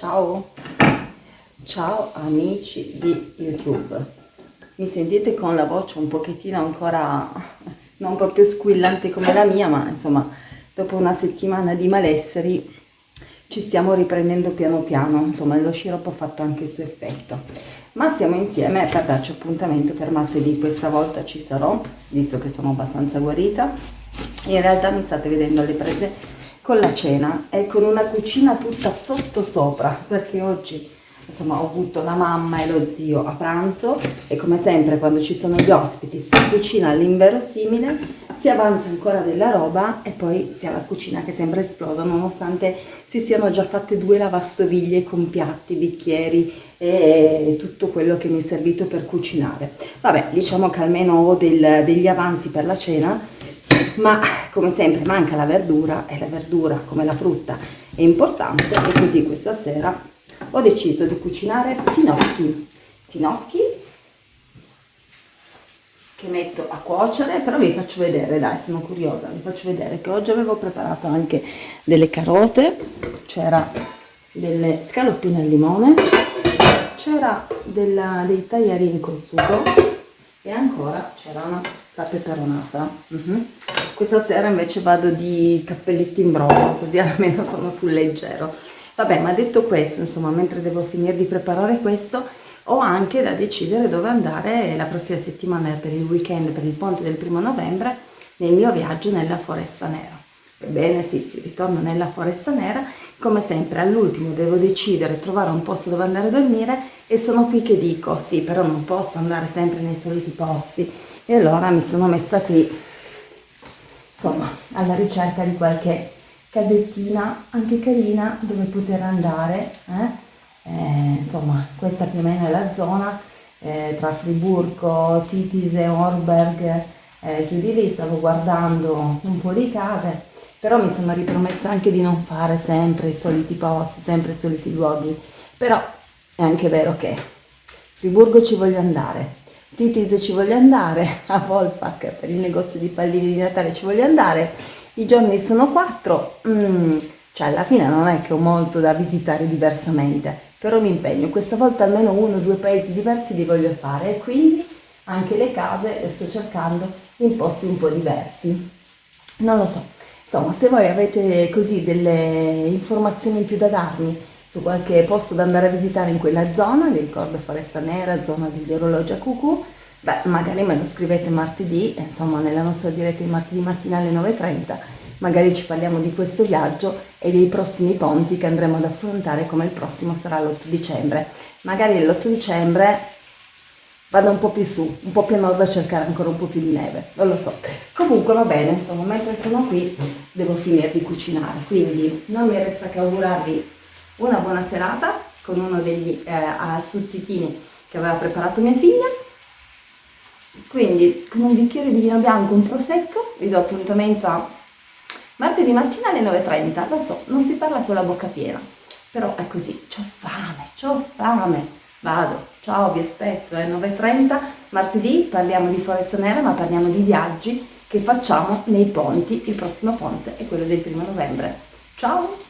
Ciao, ciao amici di YouTube. Mi sentite con la voce un pochettino ancora non proprio squillante come la mia, ma insomma dopo una settimana di malesseri ci stiamo riprendendo piano piano, insomma lo sciroppo ha fatto anche il suo effetto. Ma siamo insieme per darci appuntamento per martedì, questa volta ci sarò, visto che sono abbastanza guarita. In realtà mi state vedendo alle prese con la cena e con una cucina tutta sotto sopra perché oggi insomma ho avuto la mamma e lo zio a pranzo e come sempre quando ci sono gli ospiti si cucina all'inverosimile si avanza ancora della roba e poi si ha la cucina che sembra esplosa nonostante si siano già fatte due lavastoviglie con piatti, bicchieri e tutto quello che mi è servito per cucinare. Vabbè diciamo che almeno ho del, degli avanzi per la cena ma come sempre manca la verdura e la verdura come la frutta è importante e così questa sera ho deciso di cucinare finocchi finocchi che metto a cuocere però vi faccio vedere dai sono curiosa vi faccio vedere che oggi avevo preparato anche delle carote c'era delle scaloppine al limone c'era dei tagliarini col sugo e ancora c'era la peperonata uh mhm. -huh. Questa sera invece vado di cappelletti in brodo così almeno sono sul leggero. Vabbè ma detto questo insomma mentre devo finire di preparare questo ho anche da decidere dove andare la prossima settimana per il weekend per il ponte del primo novembre nel mio viaggio nella foresta nera. Ebbene sì si ritorna nella foresta nera. Come sempre all'ultimo devo decidere trovare un posto dove andare a dormire e sono qui che dico sì però non posso andare sempre nei soliti posti. E allora mi sono messa qui insomma alla ricerca di qualche casettina anche carina dove poter andare eh? Eh, insomma questa più o meno è la zona eh, tra Friburgo, Titis e Orberg eh, giù di lì stavo guardando un po' di case però mi sono ripromessa anche di non fare sempre i soliti posti, sempre i soliti luoghi, però è anche vero che Friburgo ci voglio andare, Titis ci voglio andare, a Wolfach per il negozio di pallini di Natale ci voglio andare, i giorni sono quattro, mm, cioè alla fine non è che ho molto da visitare diversamente, però mi impegno, questa volta almeno uno o due paesi diversi li voglio fare e quindi anche le case le sto cercando in posti un po' diversi, non lo so, Insomma, se voi avete così delle informazioni in più da darmi su qualche posto da andare a visitare in quella zona, vi ricordo Foresta Nera, zona degli orologi a cucù, beh, magari me lo scrivete martedì, insomma, nella nostra diretta di martedì mattina alle 9.30, magari ci parliamo di questo viaggio e dei prossimi ponti che andremo ad affrontare, come il prossimo sarà l'8 dicembre. Magari l'8 dicembre vado un po' più su, un po' più a nord a cercare ancora un po' più di neve, non lo so. Comunque va bene, insomma, mentre sono qui devo finire di cucinare, quindi non mi resta che augurarvi una buona serata con uno degli eh, stuzzichini che aveva preparato mia figlia. Quindi con un bicchiere di vino bianco, un prosecco, vi do appuntamento a martedì mattina alle 9.30, lo so, non si parla con la bocca piena, però è così, ho fame, ho fame vado, ciao, vi aspetto, è eh, 9.30, martedì parliamo di Foresta Nera, ma parliamo di viaggi che facciamo nei ponti, il prossimo ponte è quello del primo novembre. Ciao!